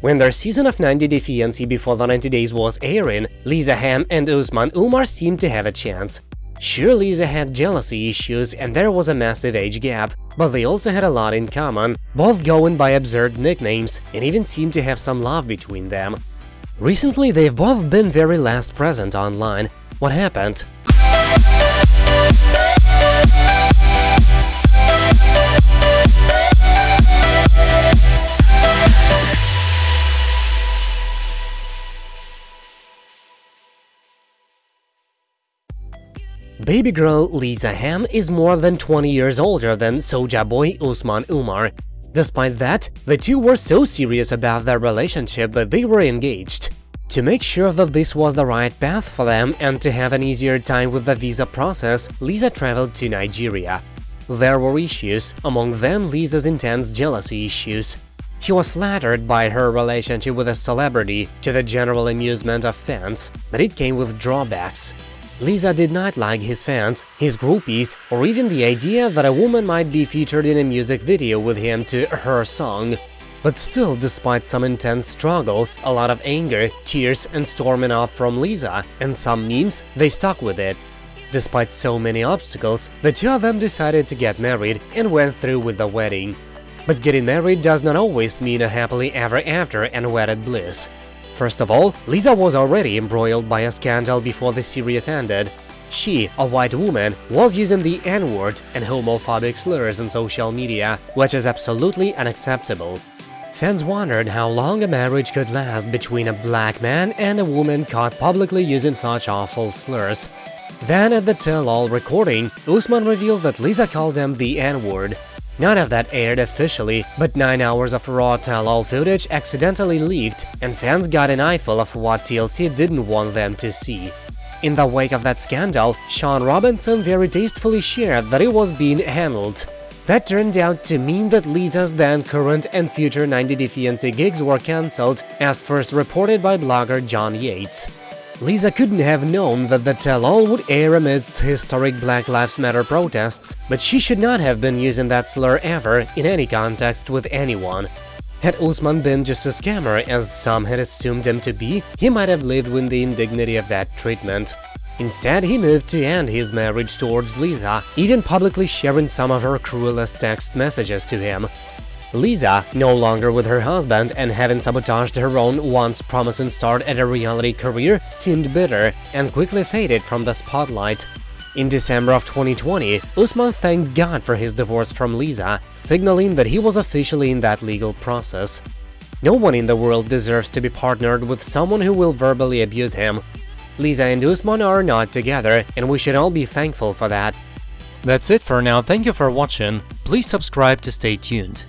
When their season of 90 Day Fiancé before the 90 days was airing, Lisa Ham and Usman Umar seemed to have a chance. Sure, Lisa had jealousy issues and there was a massive age gap, but they also had a lot in common, both going by absurd nicknames and even seemed to have some love between them. Recently, they've both been very last present online. What happened? Baby girl Lisa Ham is more than 20 years older than Soja boy Usman Umar. Despite that, the two were so serious about their relationship that they were engaged. To make sure that this was the right path for them and to have an easier time with the visa process, Lisa traveled to Nigeria. There were issues, among them Lisa's intense jealousy issues. She was flattered by her relationship with a celebrity, to the general amusement of fans, but it came with drawbacks. Lisa did not like his fans, his groupies, or even the idea that a woman might be featured in a music video with him to her song. But still, despite some intense struggles, a lot of anger, tears and storming off from Lisa, and some memes, they stuck with it. Despite so many obstacles, the two of them decided to get married and went through with the wedding. But getting married does not always mean a happily ever after and wedded bliss. First of all, Lisa was already embroiled by a scandal before the series ended. She, a white woman, was using the N-word and homophobic slurs on social media, which is absolutely unacceptable. Fans wondered how long a marriage could last between a black man and a woman caught publicly using such awful slurs. Then at the tell-all recording, Usman revealed that Lisa called him the N-word, None of that aired officially, but 9 hours of raw tell-all footage accidentally leaked, and fans got an eyeful of what TLC didn't want them to see. In the wake of that scandal, Shaun Robinson very tastefully shared that it was being handled. That turned out to mean that Lisa's then current and future 90 Day Fiancé gigs were cancelled, as first reported by blogger John Yates. Lisa couldn't have known that the tell-all would air amidst historic Black Lives Matter protests, but she should not have been using that slur ever in any context with anyone. Had Usman been just a scammer, as some had assumed him to be, he might have lived with the indignity of that treatment. Instead, he moved to end his marriage towards Lisa, even publicly sharing some of her cruelest text messages to him. Lisa, no longer with her husband and having sabotaged her own once promising start at a reality career, seemed bitter and quickly faded from the spotlight. In December of 2020, Usman thanked God for his divorce from Lisa, signaling that he was officially in that legal process. No one in the world deserves to be partnered with someone who will verbally abuse him. Lisa and Usman are not together, and we should all be thankful for that. That's it for now, thank you for watching, please subscribe to stay tuned.